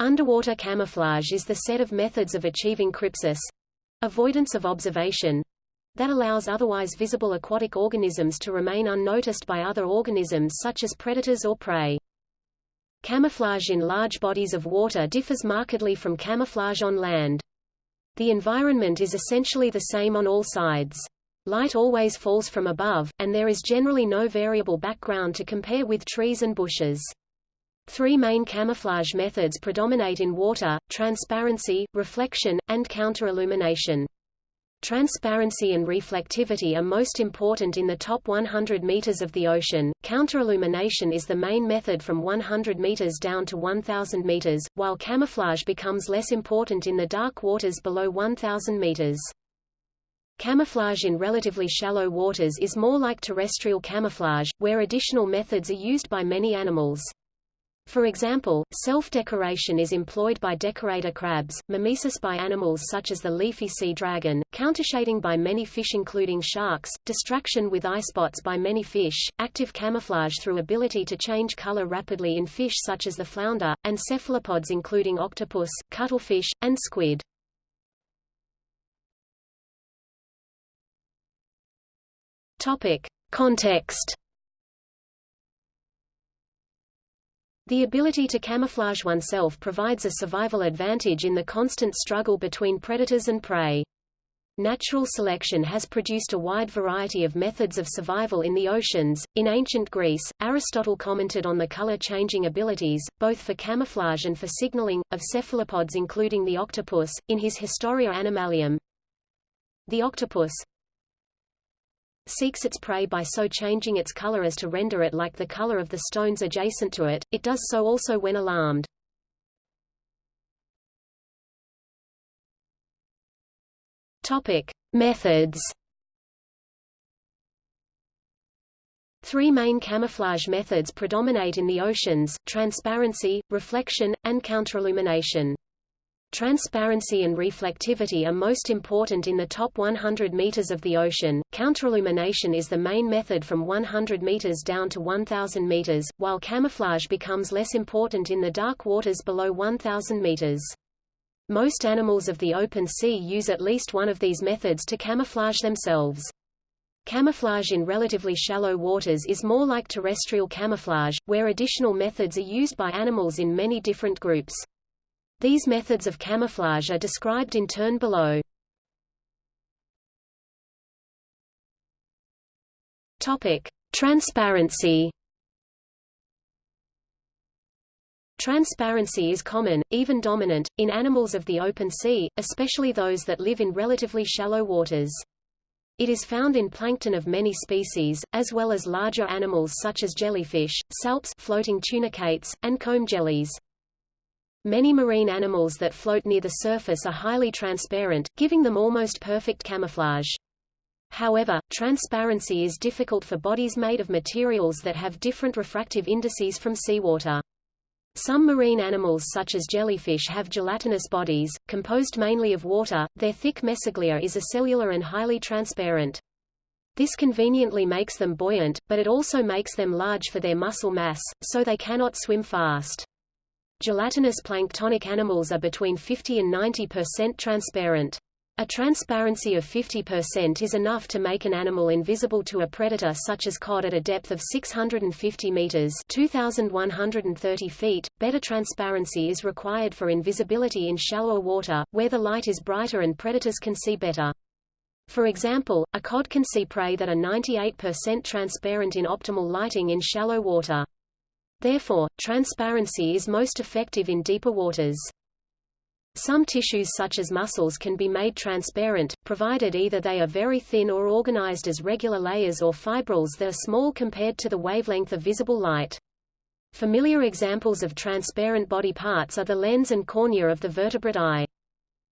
Underwater camouflage is the set of methods of achieving crypsis—avoidance of observation—that allows otherwise visible aquatic organisms to remain unnoticed by other organisms such as predators or prey. Camouflage in large bodies of water differs markedly from camouflage on land. The environment is essentially the same on all sides. Light always falls from above, and there is generally no variable background to compare with trees and bushes. Three main camouflage methods predominate in water, transparency, reflection, and counterillumination. Transparency and reflectivity are most important in the top 100 meters of the ocean. Counterillumination is the main method from 100 meters down to 1000 meters, while camouflage becomes less important in the dark waters below 1000 meters. Camouflage in relatively shallow waters is more like terrestrial camouflage, where additional methods are used by many animals. For example, self-decoration is employed by decorator crabs, mimesis by animals such as the leafy sea dragon, countershading by many fish including sharks, distraction with eye spots by many fish, active camouflage through ability to change color rapidly in fish such as the flounder, and cephalopods including octopus, cuttlefish, and squid. Topic. Context The ability to camouflage oneself provides a survival advantage in the constant struggle between predators and prey. Natural selection has produced a wide variety of methods of survival in the oceans. In ancient Greece, Aristotle commented on the color-changing abilities, both for camouflage and for signaling, of cephalopods including the octopus, in his Historia Animalium. The octopus, seeks its prey by so changing its color as to render it like the color of the stones adjacent to it, it does so also when alarmed. Topic. Methods Three main camouflage methods predominate in the oceans, transparency, reflection, and counterillumination. Transparency and reflectivity are most important in the top 100 meters of the ocean. Counterillumination is the main method from 100 meters down to 1000 meters, while camouflage becomes less important in the dark waters below 1000 meters. Most animals of the open sea use at least one of these methods to camouflage themselves. Camouflage in relatively shallow waters is more like terrestrial camouflage, where additional methods are used by animals in many different groups. These methods of camouflage are described in turn below. Topic: Transparency. Transparency is common, even dominant, in animals of the open sea, especially those that live in relatively shallow waters. It is found in plankton of many species, as well as larger animals such as jellyfish, salps floating tunicates, and comb jellies. Many marine animals that float near the surface are highly transparent, giving them almost perfect camouflage. However, transparency is difficult for bodies made of materials that have different refractive indices from seawater. Some marine animals such as jellyfish have gelatinous bodies, composed mainly of water, their thick mesoglea is acellular and highly transparent. This conveniently makes them buoyant, but it also makes them large for their muscle mass, so they cannot swim fast. Gelatinous planktonic animals are between 50 and 90% transparent. A transparency of 50% is enough to make an animal invisible to a predator such as cod at a depth of 650 meters (2130 feet). Better transparency is required for invisibility in shallower water, where the light is brighter and predators can see better. For example, a cod can see prey that are 98% transparent in optimal lighting in shallow water. Therefore, transparency is most effective in deeper waters. Some tissues such as muscles can be made transparent, provided either they are very thin or organized as regular layers or fibrils that are small compared to the wavelength of visible light. Familiar examples of transparent body parts are the lens and cornea of the vertebrate eye.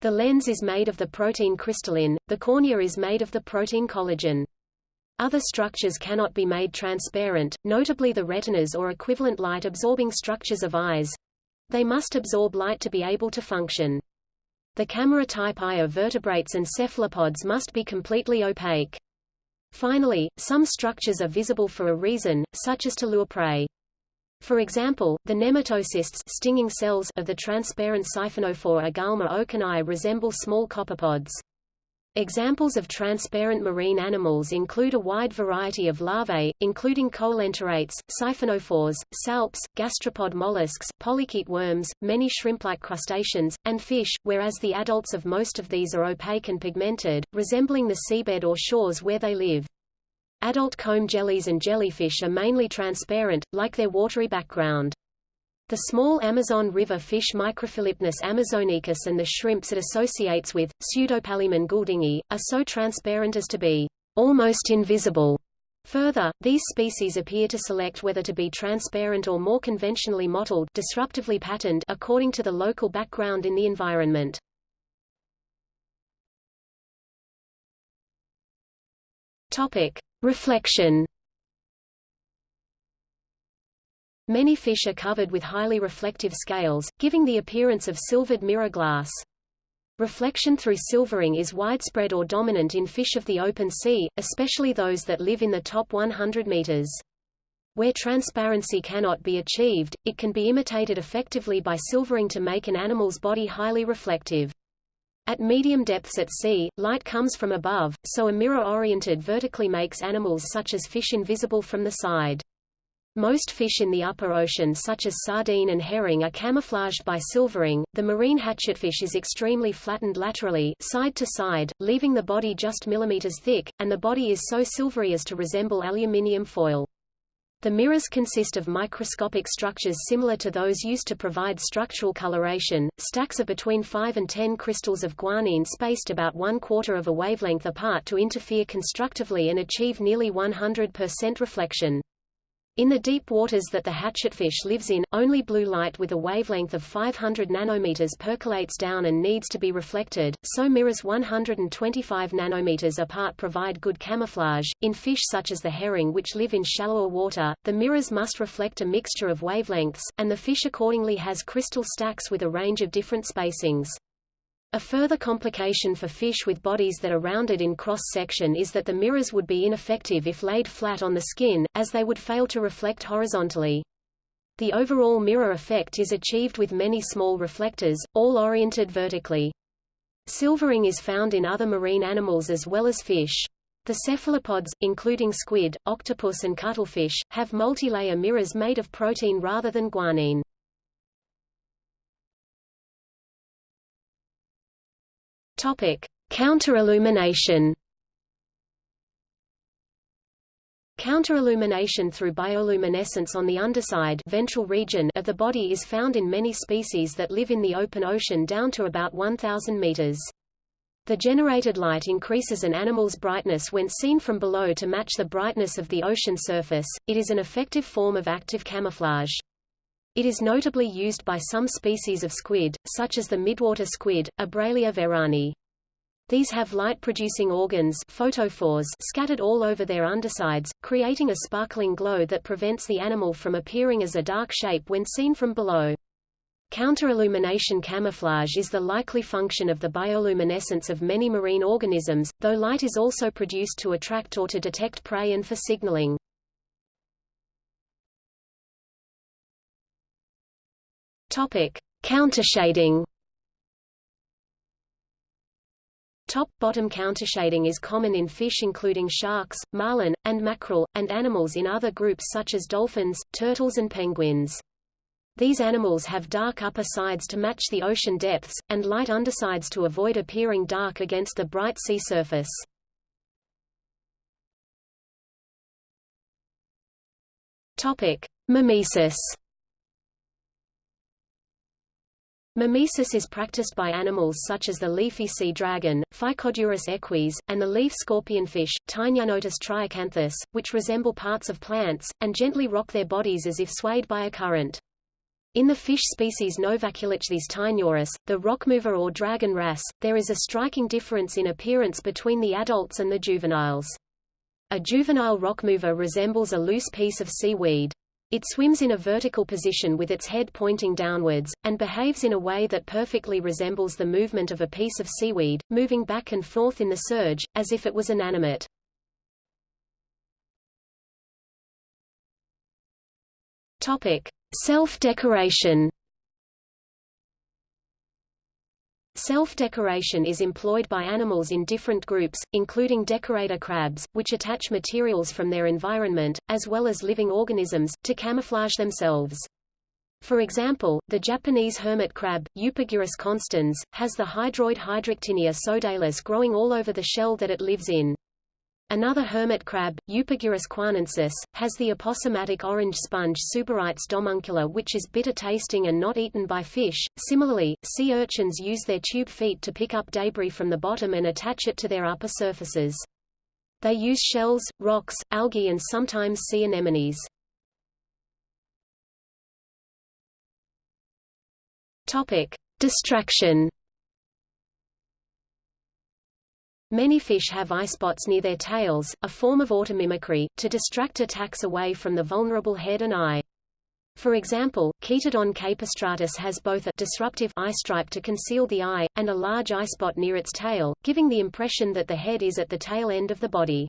The lens is made of the protein crystallin, the cornea is made of the protein collagen. Other structures cannot be made transparent, notably the retinas or equivalent light-absorbing structures of eyes. They must absorb light to be able to function. The camera-type eye of vertebrates and cephalopods must be completely opaque. Finally, some structures are visible for a reason, such as to lure prey. For example, the nematocysts stinging cells of the transparent Siphonophore Agalma okeni resemble small copepods. Examples of transparent marine animals include a wide variety of larvae, including coelenterate, siphonophores, salps, gastropod mollusks, polychaete worms, many shrimp-like crustaceans, and fish, whereas the adults of most of these are opaque and pigmented, resembling the seabed or shores where they live. Adult comb jellies and jellyfish are mainly transparent, like their watery background. The small Amazon River fish Microphilypnus amazonicus and the shrimps it associates with, Pseudopalaemon gouldingi, are so transparent as to be almost invisible. Further, these species appear to select whether to be transparent or more conventionally mottled disruptively patterned according to the local background in the environment. Topic: Reflection Many fish are covered with highly reflective scales, giving the appearance of silvered mirror glass. Reflection through silvering is widespread or dominant in fish of the open sea, especially those that live in the top 100 meters. Where transparency cannot be achieved, it can be imitated effectively by silvering to make an animal's body highly reflective. At medium depths at sea, light comes from above, so a mirror-oriented vertically makes animals such as fish invisible from the side. Most fish in the upper ocean such as sardine and herring are camouflaged by silvering. The marine hatchetfish is extremely flattened laterally, side to side, leaving the body just millimeters thick, and the body is so silvery as to resemble aluminium foil. The mirrors consist of microscopic structures similar to those used to provide structural coloration, stacks of between 5 and 10 crystals of guanine spaced about one quarter of a wavelength apart to interfere constructively and achieve nearly 100% reflection. In the deep waters that the hatchetfish lives in, only blue light with a wavelength of 500 nanometers percolates down and needs to be reflected, so mirrors 125 nanometers apart provide good camouflage. In fish such as the herring which live in shallower water, the mirrors must reflect a mixture of wavelengths, and the fish accordingly has crystal stacks with a range of different spacings. A further complication for fish with bodies that are rounded in cross-section is that the mirrors would be ineffective if laid flat on the skin, as they would fail to reflect horizontally. The overall mirror effect is achieved with many small reflectors, all oriented vertically. Silvering is found in other marine animals as well as fish. The cephalopods, including squid, octopus and cuttlefish, have multi-layer mirrors made of protein rather than guanine. Topic: Counterillumination. Counterillumination through bioluminescence on the underside ventral region of the body is found in many species that live in the open ocean down to about 1000 meters. The generated light increases an animal's brightness when seen from below to match the brightness of the ocean surface. It is an effective form of active camouflage. It is notably used by some species of squid, such as the midwater squid, Abralia veranyi. These have light-producing organs photophores scattered all over their undersides, creating a sparkling glow that prevents the animal from appearing as a dark shape when seen from below. Counterillumination camouflage is the likely function of the bioluminescence of many marine organisms, though light is also produced to attract or to detect prey and for signaling. Topic: Countershading. Top-bottom countershading is common in fish including sharks, marlin, and mackerel, and animals in other groups such as dolphins, turtles and penguins. These animals have dark upper sides to match the ocean depths, and light undersides to avoid appearing dark against the bright sea surface. Topic: Mimesis. Mimesis is practiced by animals such as the leafy sea dragon, Phycodurus eques, and the leaf scorpionfish, Taenianotus triacanthus, which resemble parts of plants, and gently rock their bodies as if swayed by a current. In the fish species Novaculichthys taeniurus, the rockmover or dragon wrasse, there is a striking difference in appearance between the adults and the juveniles. A juvenile rockmover resembles a loose piece of seaweed. It swims in a vertical position with its head pointing downwards, and behaves in a way that perfectly resembles the movement of a piece of seaweed, moving back and forth in the surge, as if it was inanimate. Topic. Self-decoration Self-decoration is employed by animals in different groups, including decorator crabs, which attach materials from their environment, as well as living organisms, to camouflage themselves. For example, the Japanese hermit crab, Eupagurus constans, has the hydroid Hydractinia sodalis growing all over the shell that it lives in. Another hermit crab, Eupagurus guanensis, has the aposematic orange sponge Suberites domuncula which is bitter tasting and not eaten by fish. Similarly, sea urchins use their tube feet to pick up debris from the bottom and attach it to their upper surfaces. They use shells, rocks, algae and sometimes sea anemones. Topic: Distraction Many fish have eye spots near their tails, a form of automimicry, to distract attacks away from the vulnerable head and eye. For example, Chaetodon capistratus has both a disruptive eye stripe to conceal the eye, and a large eye spot near its tail, giving the impression that the head is at the tail end of the body.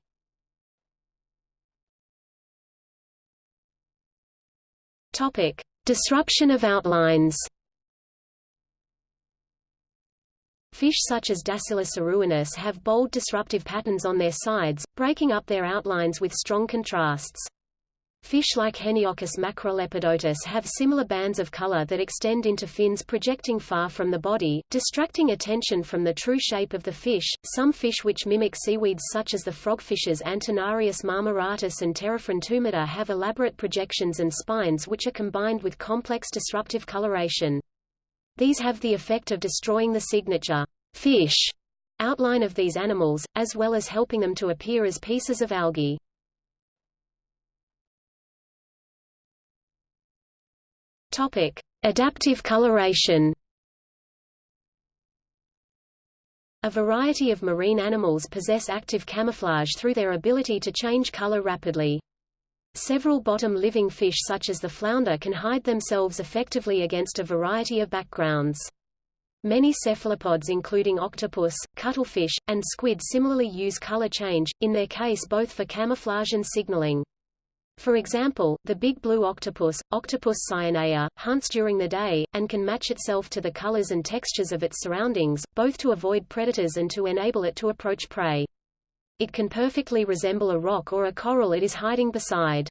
Topic. Disruption of outlines Fish such as Dascyllus aruanus have bold disruptive patterns on their sides, breaking up their outlines with strong contrasts. Fish like Heniochus macrolepidotus have similar bands of color that extend into fins projecting far from the body, distracting attention from the true shape of the fish. Some fish which mimic seaweeds such as the frogfishes Antennarius marmoratus and Pterophragmata have elaborate projections and spines which are combined with complex disruptive coloration. These have the effect of destroying the signature fish outline of these animals, as well as helping them to appear as pieces of algae. Topic: Adaptive coloration. A variety of marine animals possess active camouflage through their ability to change color rapidly. Several bottom-living fish such as the flounder can hide themselves effectively against a variety of backgrounds. Many cephalopods including octopus, cuttlefish, and squid similarly use color change, in their case both for camouflage and signaling. For example, the big blue octopus, Octopus cyanea, hunts during the day, and can match itself to the colors and textures of its surroundings, both to avoid predators and to enable it to approach prey. It can perfectly resemble a rock or a coral it is hiding beside.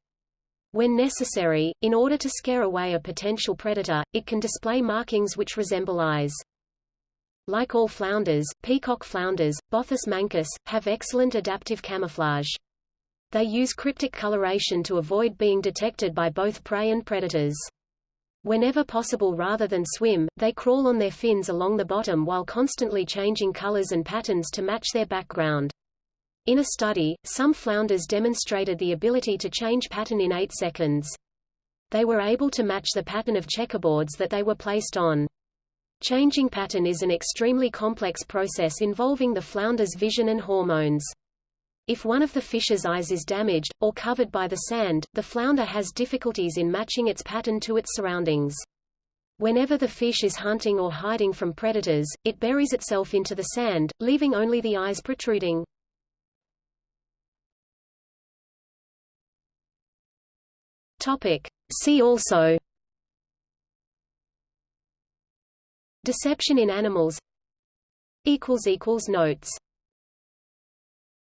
When necessary, in order to scare away a potential predator, it can display markings which resemble eyes. Like all flounders, peacock flounders, Bothus mancus, have excellent adaptive camouflage. They use cryptic coloration to avoid being detected by both prey and predators. Whenever possible rather than swim, they crawl on their fins along the bottom while constantly changing colors and patterns to match their background. In a study, some flounders demonstrated the ability to change pattern in 8 seconds. They were able to match the pattern of checkerboards that they were placed on. Changing pattern is an extremely complex process involving the flounder's vision and hormones. If one of the fish's eyes is damaged, or covered by the sand, the flounder has difficulties in matching its pattern to its surroundings. Whenever the fish is hunting or hiding from predators, it buries itself into the sand, leaving only the eyes protruding. Topic. See also. Deception in animals. Notes